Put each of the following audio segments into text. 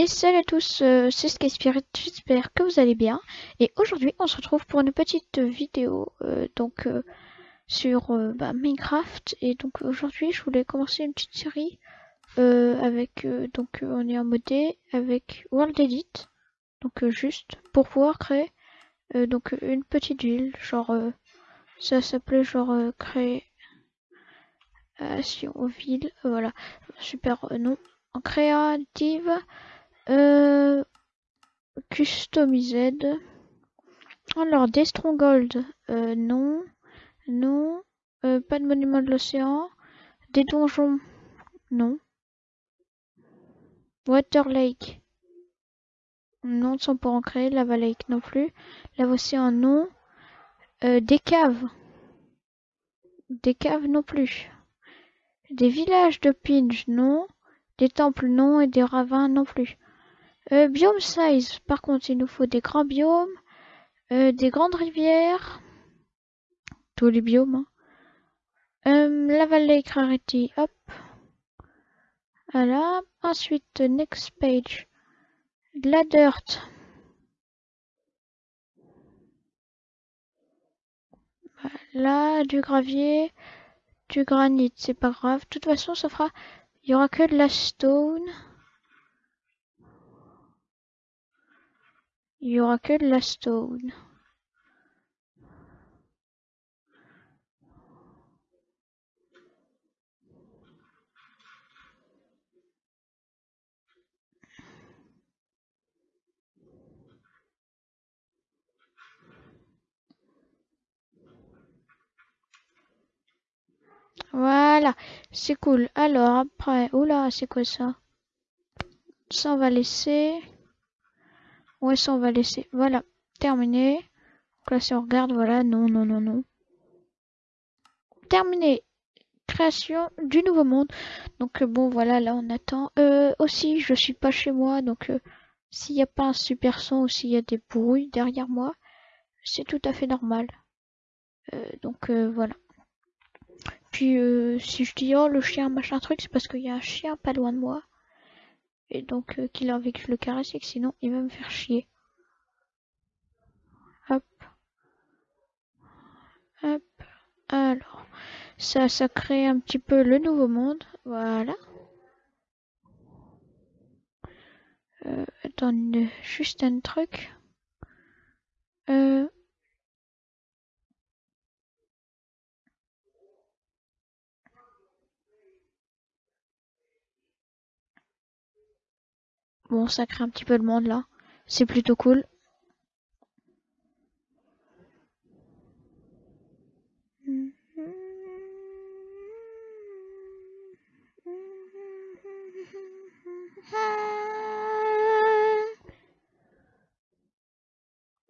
Et salut à tous, euh, c'est Skyspirit, j'espère que vous allez bien. Et aujourd'hui, on se retrouve pour une petite vidéo euh, donc euh, sur bah, Minecraft. Et donc aujourd'hui, je voulais commencer une petite série avec donc on est en modé avec World Edit, donc juste pour pouvoir créer donc une petite ville, genre ça s'appelait genre créer création ville, voilà super nom en créative. Euh. Alors, des strongholds, euh, non, non, euh, pas de monument de l'océan, des donjons, non. Water Lake, non, sont pas ancrés, Lava Lake non plus, Lava Océan, non. Euh, des caves, des caves non plus. Des villages de pinge, non. Des temples, non, et des ravins non plus. Euh, biome size, par contre, il nous faut des grands biomes, euh, des grandes rivières, tous les biomes. Hein. Euh, Lava Lake Rarity, hop. Voilà. Ensuite, next page. De la dirt. Voilà, du gravier, du granit, c'est pas grave. De toute façon, ça fera. Il y aura que de la stone. Il y aura que de la stone. Voilà, c'est cool. Alors après, oula, c'est quoi ça? Ça on va laisser. Ouais, ça on va laisser. Voilà, terminé. Donc là, si on regarde, voilà, non, non, non, non. Terminé. Création du nouveau monde. Donc euh, bon, voilà, là on attend. Euh, aussi, je suis pas chez moi, donc euh, s'il n'y a pas un super son ou s'il y a des bruits derrière moi, c'est tout à fait normal. Euh, donc euh, voilà. Puis euh, si je dis oh le chien machin truc, c'est parce qu'il y a un chien pas loin de moi. Et donc qu'il a envie que je le caresse et que sinon il va me faire chier. Hop. Hop. Alors. Ça, ça crée un petit peu le nouveau monde. Voilà. Euh, attends, juste un truc. Euh, bon, ça crée un petit peu le monde là. C'est plutôt cool.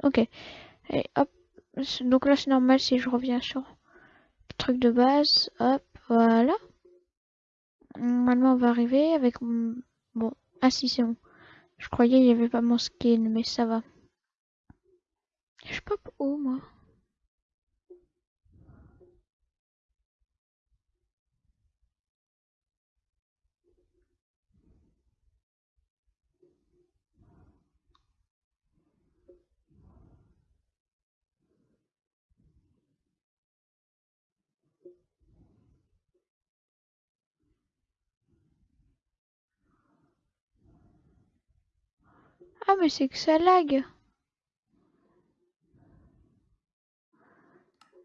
Ok. Et hop. Donc là, c'est normal si je reviens sur le truc de base. Hop, voilà. Normalement, on va arriver avec... Bon, ah si, c'est bon. Je croyais qu'il n'y avait pas mon skin, mais ça va. Je pop où, moi Ah, mais c'est que ça lag.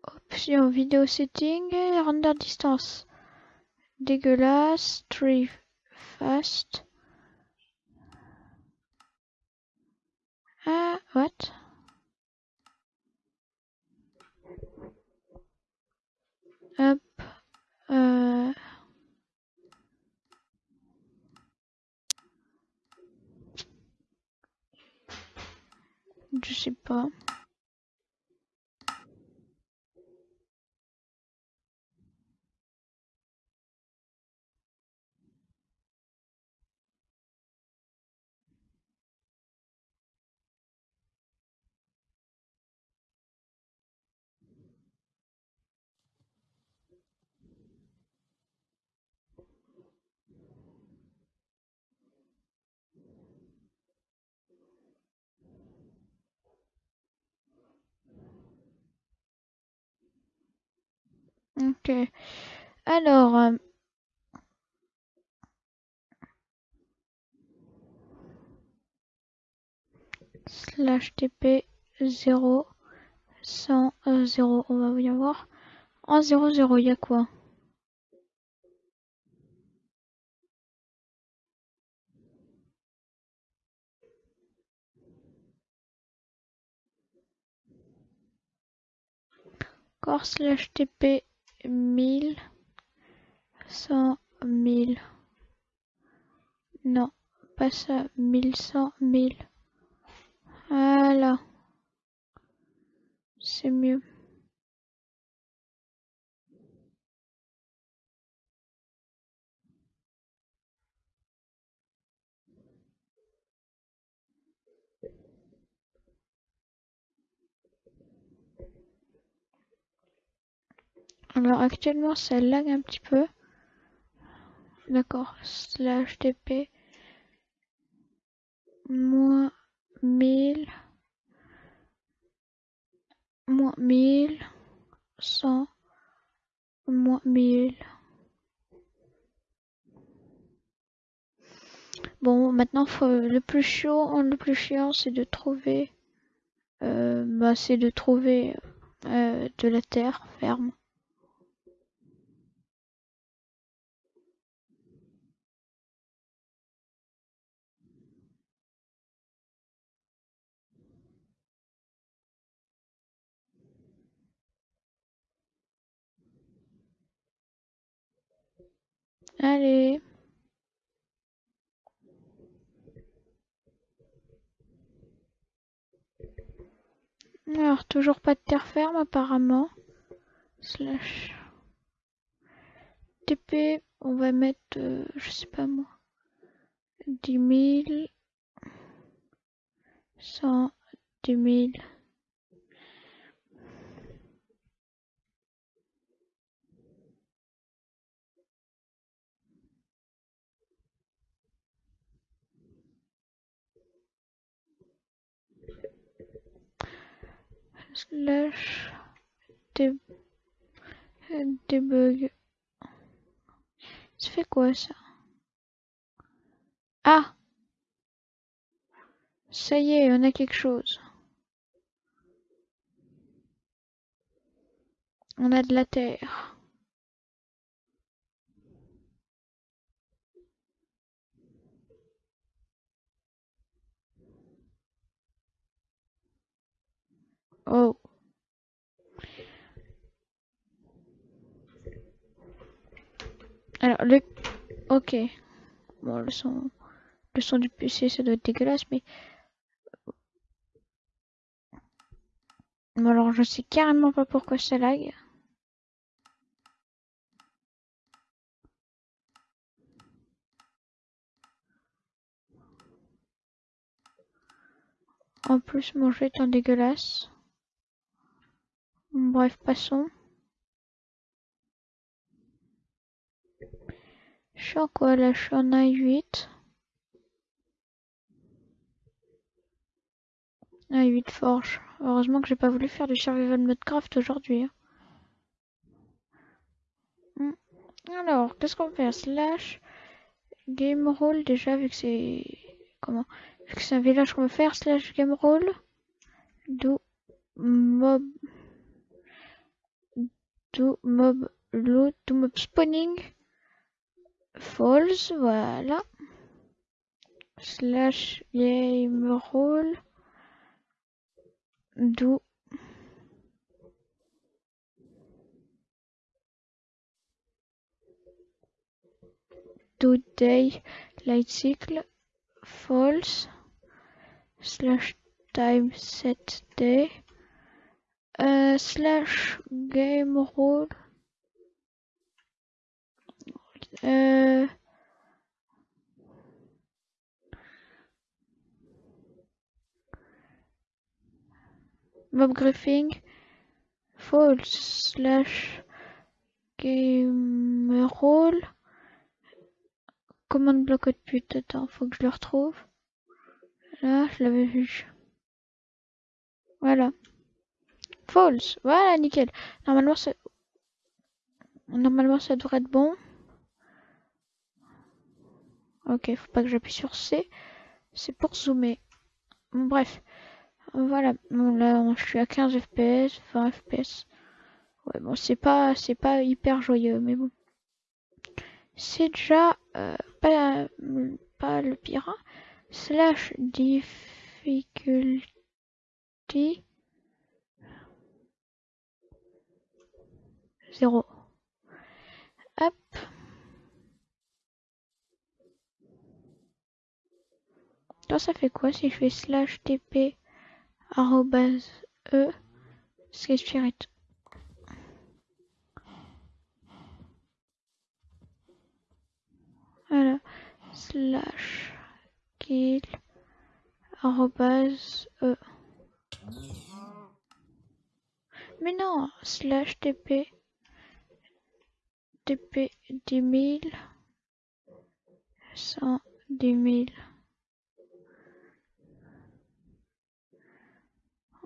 Option vidéo setting, render distance. Dégueulasse, tree fast. Ah, what? Hop. Euh... Je sais pas. Ok. Alors, euh, slash tp 0 100 0 on va bien voir en 0 0 il y a quoi? Slash tp 1000 100 1000 non pas ça 1100 1000 voilà. C'est mieux Alors actuellement ça lag un petit peu. D'accord. Slash TP moins 1000 moins 1000 100 moins 1000 Bon, maintenant, faut, le plus chaud, le plus chiant, c'est de trouver, euh, bah, c'est de trouver euh, de la terre ferme. Allez. Alors, toujours pas de terre ferme apparemment. Slash. TP, on va mettre, euh, je sais pas moi, 10 000, 100, 10 000. Slash debug. Ça fait quoi ça? Ah Ça y est, on a quelque chose. On a de la terre. Oh. Alors, le... Ok. Bon, le son... Le son du PC, ça doit être dégueulasse, mais... Bon, alors, je sais carrément pas pourquoi ça lag. En plus, mon jeu est un dégueulasse. Bref, passons. Je quoi Je suis en A8. A8 Forge. Heureusement que j'ai pas voulu faire du survival Modcraft aujourd'hui. Hein. Hmm. Alors, qu'est-ce qu'on fait? Slash game roll déjà vu que c'est comment? Vu que c'est un village qu'on veut faire slash game roll do mob do mob load do mob spawning. False voilà. Slash game roll. Do. Do day light cycle. False. Slash time set day uh, slash game rule uh, mob griefing false slash game rule commande bloc de pute attends faut que je le retrouve. Là je l'avais vu. Voilà False. Voilà, nickel. Normalement, ça... Normalement, ça devrait être bon. Ok, faut pas que j'appuie sur C. C'est pour zoomer. Bref. Voilà. Là, je suis à 15 FPS, 20 FPS. Ouais, bon, c'est pas, c'est pas hyper joyeux, mais bon. C'est déjà euh, pas, pas le pire. Hein. Slash difficulté. 0. Hop. Ça fait quoi si je fais slash tp arrobase e spirit Voilà. Slash kill arrobase e. Mais non, slash tp tp 10 000 110 000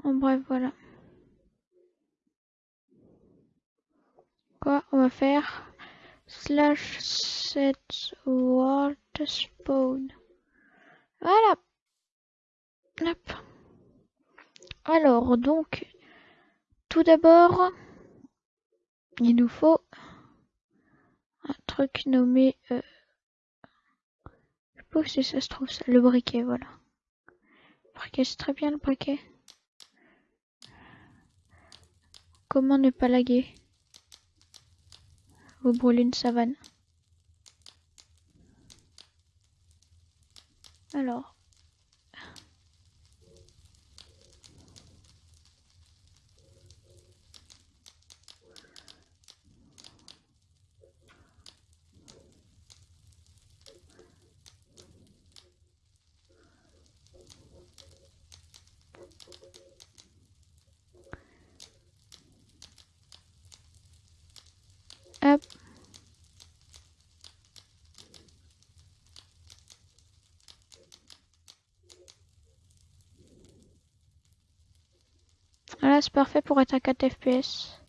En bref, voilà. Quoi On va faire slash set world spawn. Voilà. Hop. Alors, donc, tout d'abord, il nous faut truc nommé... Euh, je sais pas si ça se trouve, ça, le briquet, voilà. Le briquet, c'est très bien le briquet. Comment ne pas laguer? Vous brûlez une savane. Alors. Hop. Parfait pour être à 4 FPS.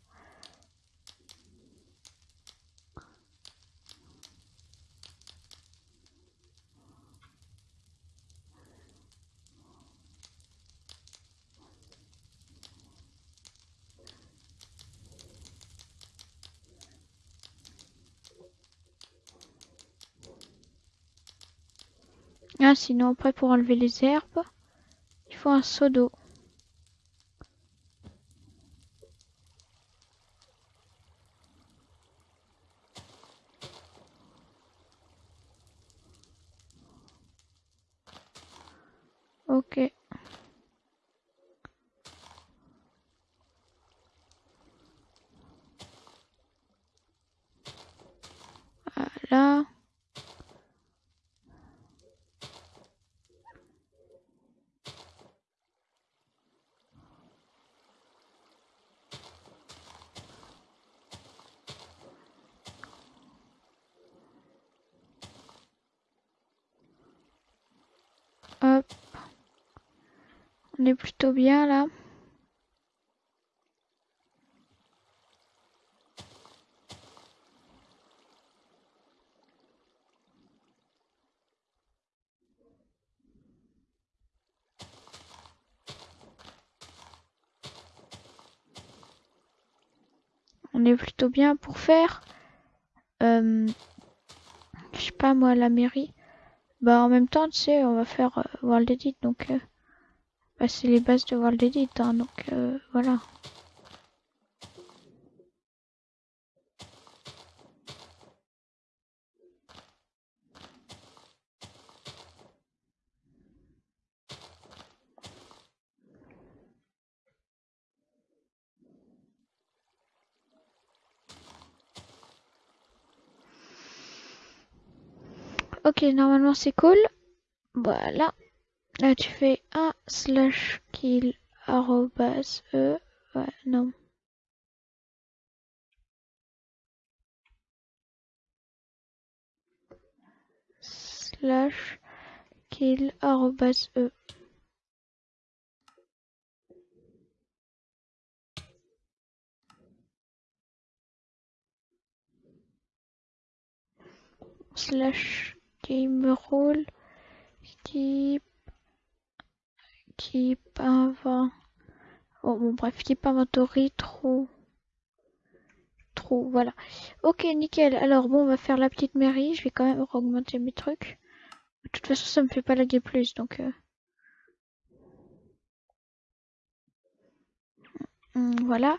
Ah, sinon après pour enlever les herbes, il faut un seau d'eau. Ok. Voilà. Hop. On est plutôt bien là. On est plutôt bien pour faire, euh, je sais pas moi, la mairie. Bah en même temps, tu sais, on va faire euh, World Edit, donc euh, bah, c'est les bases de World Edit, hein, donc euh, voilà. Ok, normalement c'est cool. Voilà. Là tu fais un slash kill arrobas e. Non. Slash kill arrobas e. slash game role invent oh bon bref keep inventory true true voilà. Ok nickel. Alors bon on va faire la petite mairie. Je vais quand même augmenter mes trucs. De toute façon ça me fait pas laguer plus donc euh... voilà.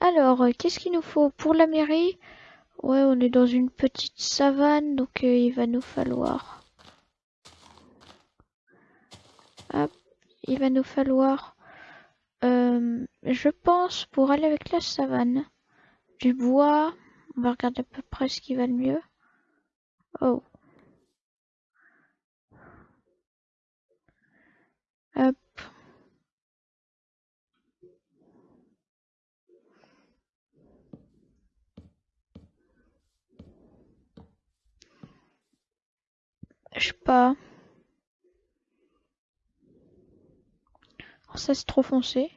Alors qu'est-ce qu'il nous faut pour la mairie? Ouais, on est dans une petite savane, donc euh, il va nous falloir... Hop, il va nous falloir... Euh, je pense, pour aller avec la savane, du bois. On va regarder à peu près ce qui va le mieux. Oh. Hop. Je sais pas. Ça c'est trop foncé.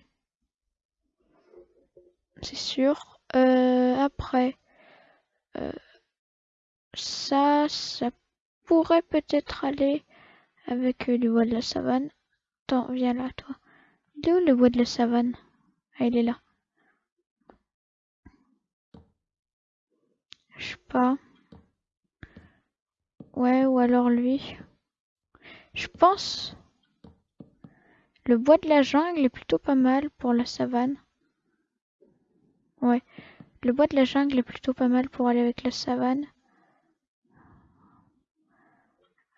C'est sûr. Euh, après. Euh, ça, ça pourrait peut-être aller avec le bois de la savane. Attends, viens là, toi. Il où le bois de la savane? Ah, il est là. Je sais pas. Ouais, ou alors lui. Je pense. Le bois de la jungle est plutôt pas mal pour la savane. Ouais. Le bois de la jungle est plutôt pas mal pour aller avec la savane.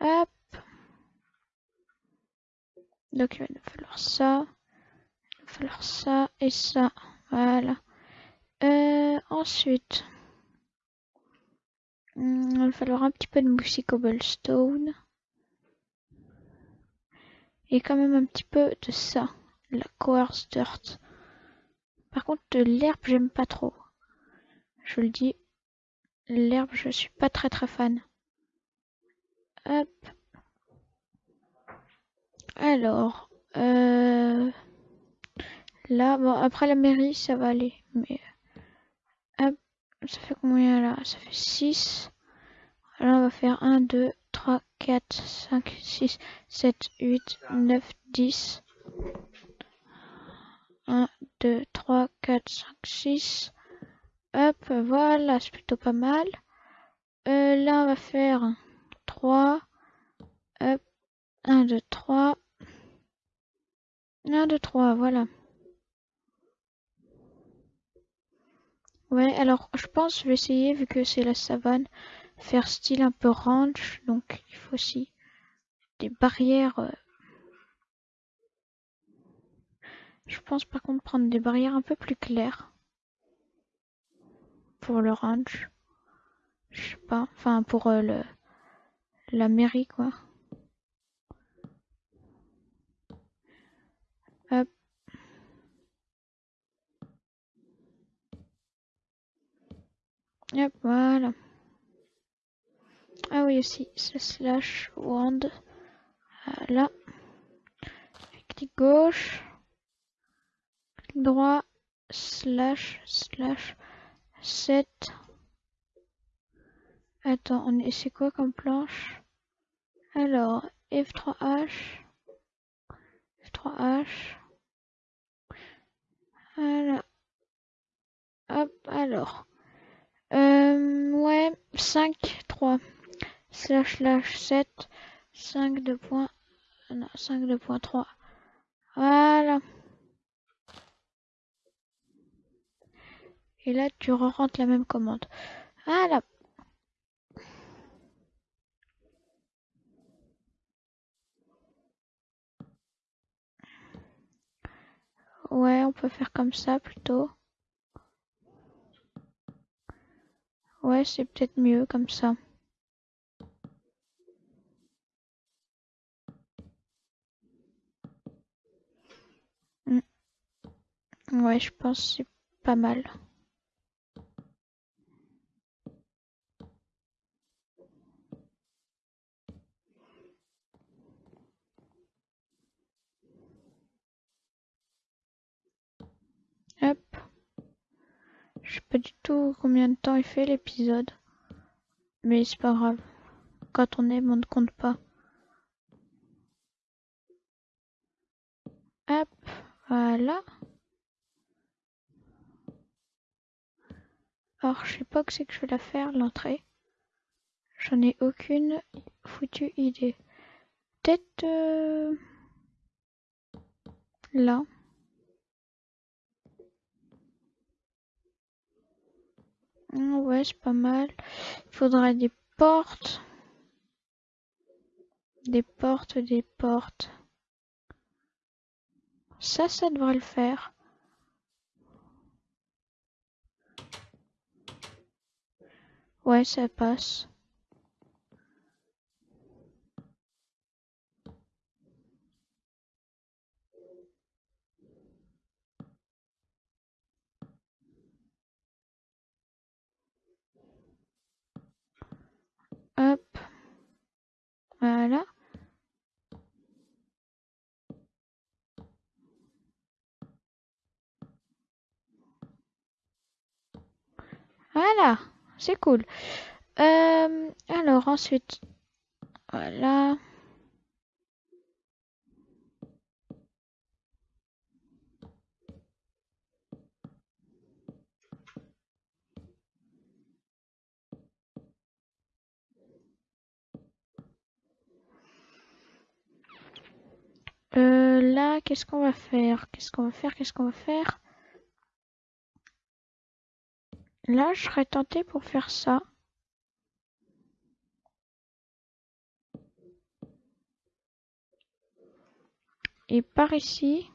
Hop. Donc il va nous falloir ça. Il va falloir ça et ça. Voilà. Euh, ensuite. Hmm, il va falloir un petit peu de moussi cobblestone. Et quand même un petit peu de ça. La coarse dirt. Par contre, de l'herbe, j'aime pas trop. Je le dis. L'herbe, je suis pas très très fan. Hop. Alors. Euh... Là, bon, après la mairie, ça va aller. Mais. Hop. Ça fait combien là? Ça fait 6. Là, on va faire 1, 2, 3, 4, 5, 6, 7, 8, 9, 10. 1, 2, 3, 4, 5, 6. Hop, voilà, c'est plutôt pas mal. Euh, là, on va faire 3. Hop, 1, 2, 3. 1, 2, 3, voilà. Ouais, alors je pense je vais essayer, vu que c'est la savane, faire style un peu ranch. Donc il faut aussi des barrières. Euh. Je pense par contre prendre des barrières un peu plus claires. Pour le ranch. Je sais pas. Enfin pour euh, le la mairie quoi. Hop. Hop, voilà. Ah oui aussi, c'est slash wand. Là. Clic gauche. Clic droit. Slash slash 7. Attends, on est c'est quoi comme planche? Alors, F3H. F3H. Voilà. Hop, alors. Euh, ouais, 5, 3. Slash, slash, 7, 5, 2 points. Non, 5, 2 points, 3. Voilà. Et là, tu rentres la même commande. Voilà. Ouais, on peut faire comme ça plutôt. Ouais, c'est peut-être mieux comme ça. Hmm. Ouais, je pense c'est pas mal. Hop. Je sais pas du tout combien de temps il fait l'épisode. Mais c'est pas grave. quand on aime, on ne compte pas. Hop, voilà. Je sais pas que c'est que je vais la faire, l'entrée. J'en ai aucune foutue idée. Peut-être euh, là. Ah ouais, c'est pas mal. Il faudra des portes. Des portes, des portes. Ça, ça devrait le faire. Ouais, ça passe. Hop. Voilà. Voilà, c'est cool. Euh, alors ensuite, voilà. Euh, là, qu'est-ce qu'on va faire? Qu'est-ce qu'on va faire? Qu'est-ce qu'on va faire? Là, je serais tenté pour faire ça. Et par ici.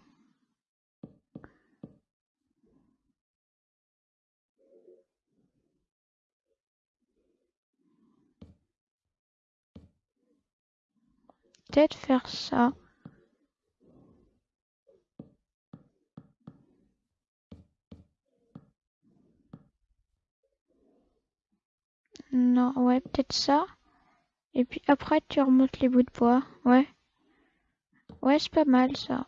Peut-être faire ça. Non, ouais, peut-être ça. Et puis après, tu remontes les bouts de bois. Ouais. Ouais, c'est pas mal ça.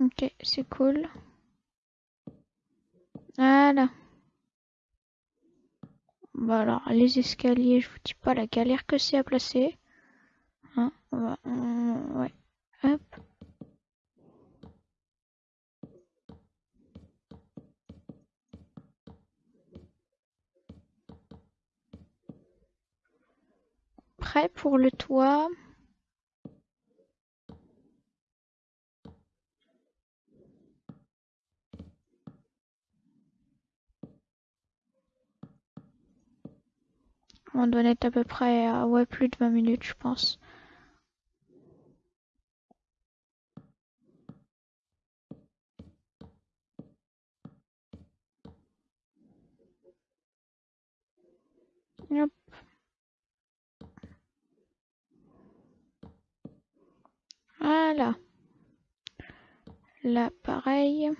Ok, c'est cool. Voilà. Bon alors, les escaliers, je vous dis pas la galère que c'est à placer. Hein, ouais. Hop. Prêt pour le toit. On doit être à peu près à ouais, plus de 20 minutes, je pense. Hop. Voilà. Là, pareil.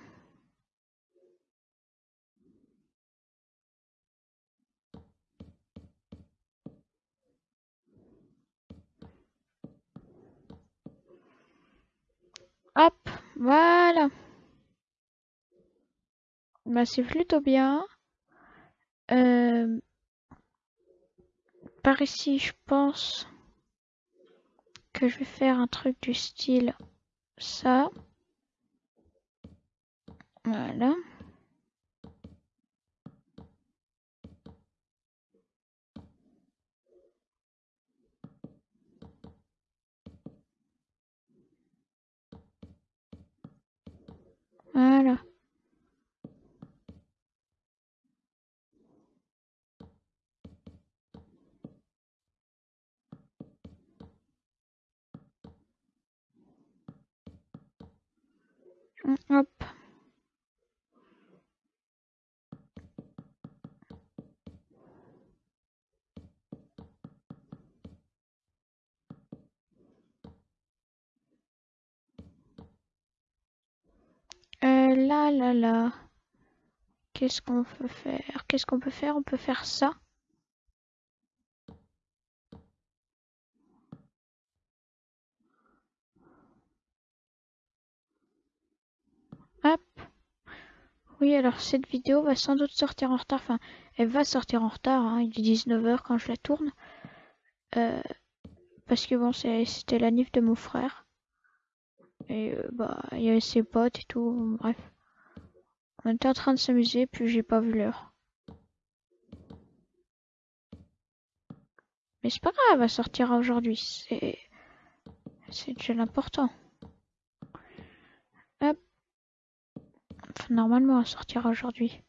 Hop, voilà. Bah, c'est plutôt bien. Euh, par ici, je pense que je vais faire un truc du style ça. Voilà. Voilà. là là là. Qu'est-ce qu'on peut faire? Qu'est-ce qu'on peut faire? On peut faire ça. Hop. Oui, alors cette vidéo va sans doute sortir en retard. Enfin, elle va sortir en retard. Hein, il est 19h quand je la tourne. Euh, parce que bon, c'était la nif de mon frère. Et euh, bah, il y avait ses potes et tout. Bref. On était en train de s'amuser, puis j'ai pas vu l'heure. Mais c'est pas grave, elle sortir aujourd'hui. C'est. C'est déjà l'important. Hop. Enfin, normalement, elle sortira aujourd'hui.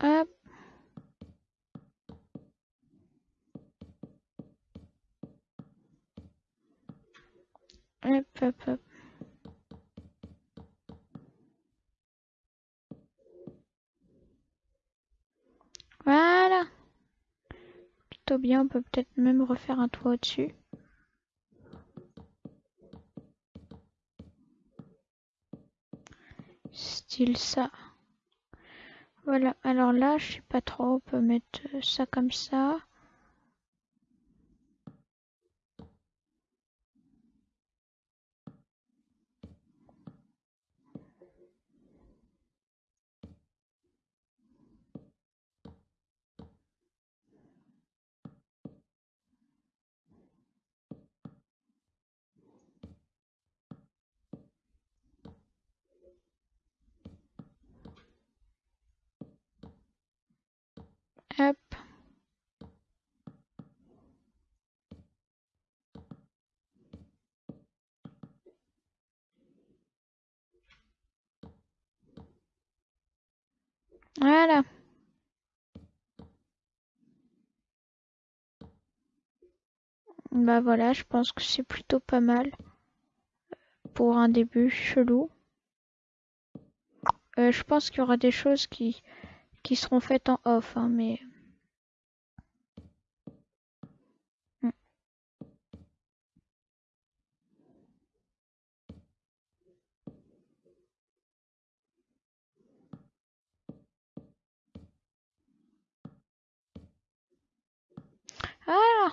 Hop. Hop, hop, hop. Voilà. Plutôt bien, on peut peut-être même refaire un toit au-dessus. Style ça. Voilà, alors là, je sais pas trop, on peut mettre ça comme ça. Hop. Voilà. Bah voilà, je pense que c'est plutôt pas mal pour un début chelou. Euh, je pense qu'il y aura des choses qui, qui seront faites en off, hein, mais... Hmm. Ah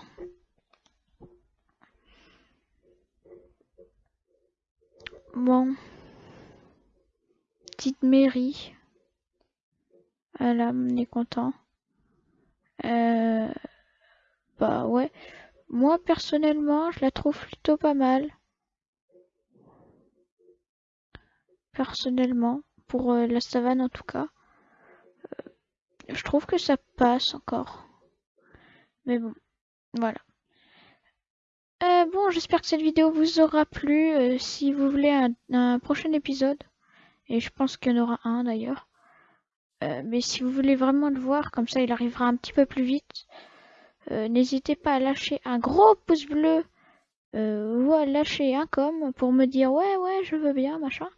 Bon. Petite mairie. Voilà, on est content. Euh, bah ouais. Moi personnellement, je la trouve plutôt pas mal. Personnellement, pour euh, la savane en tout cas. Euh, je trouve que ça passe encore. Mais bon, voilà. bon, j'espère que cette vidéo vous aura plu. si vous voulez un prochain épisode, et je pense qu'il y en aura un d'ailleurs. Euh, mais si vous voulez vraiment le voir, comme ça il arrivera un petit peu plus vite, euh, n'hésitez pas à lâcher un gros pouce bleu euh, ou à lâcher un com pour me dire ouais ouais je veux bien machin.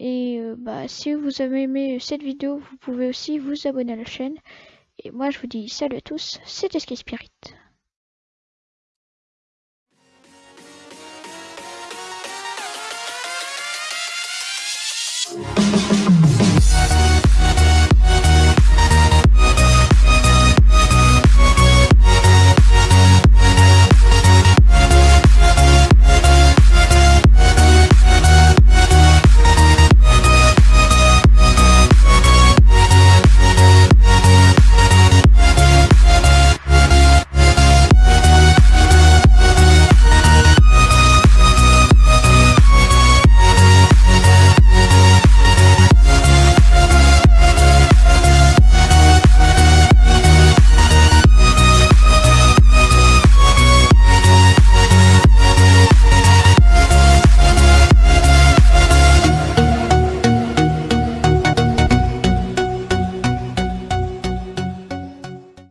Et bah si vous avez aimé cette vidéo, vous pouvez aussi vous abonner à la chaîne. Et moi je vous dis salut à tous, c'était Sky Spirit.